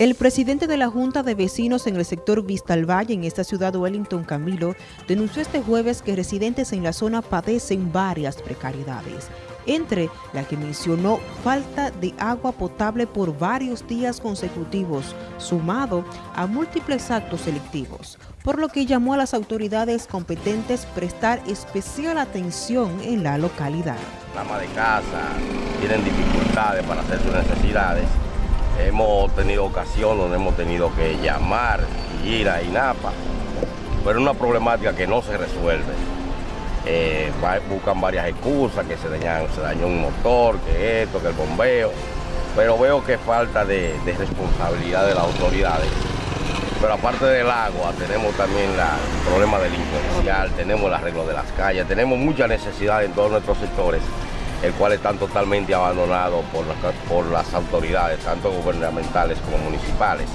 El presidente de la Junta de Vecinos en el sector Vista al Valle, en esta ciudad Wellington Camilo, denunció este jueves que residentes en la zona padecen varias precariedades, entre las que mencionó falta de agua potable por varios días consecutivos, sumado a múltiples actos selectivos, por lo que llamó a las autoridades competentes prestar especial atención en la localidad. La ama de casa tienen dificultades para hacer sus necesidades Hemos tenido ocasión donde hemos tenido que llamar y ir a INAPA, pero es una problemática que no se resuelve. Eh, buscan varias excusas, que se, se dañó un motor, que esto, que el bombeo, pero veo que falta de, responsabilidad de las autoridades. Pero aparte del agua, tenemos también el problema delincuencial, tenemos el arreglo de las calles, tenemos mucha necesidad en todos nuestros sectores el cual están totalmente abandonados por, por las autoridades, tanto gubernamentales como municipales.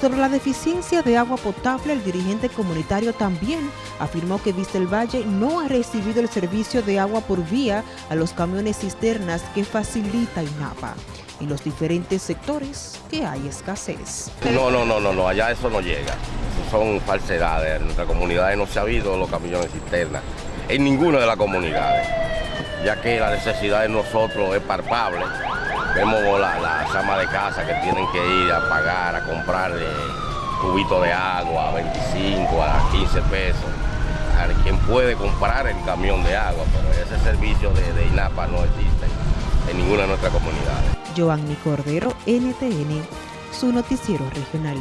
Sobre la deficiencia de agua potable, el dirigente comunitario también afirmó que Vista el Valle no ha recibido el servicio de agua por vía a los camiones cisternas que facilita INAPA. En los diferentes sectores que hay escasez. No, no, no, no, no, allá eso no llega. son falsedades. En nuestra comunidad no se ha habido los camiones cisternas. En ninguna de las comunidades ya que la necesidad de nosotros es palpable. Vemos las la amas de casa que tienen que ir a pagar, a comprar cubitos de agua a 25, a 15 pesos. A quien puede comprar el camión de agua, pero ese servicio de, de INAPA no existe en ninguna de nuestras comunidades. Giovanni Cordero, NTN, su noticiero regional.